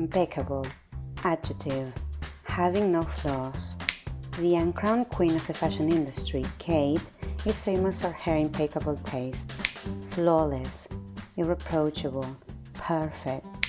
Impeccable. Adjective. Having no flaws. The uncrowned queen of the fashion industry, Kate, is famous for her impeccable taste. Flawless. Irreproachable. Perfect.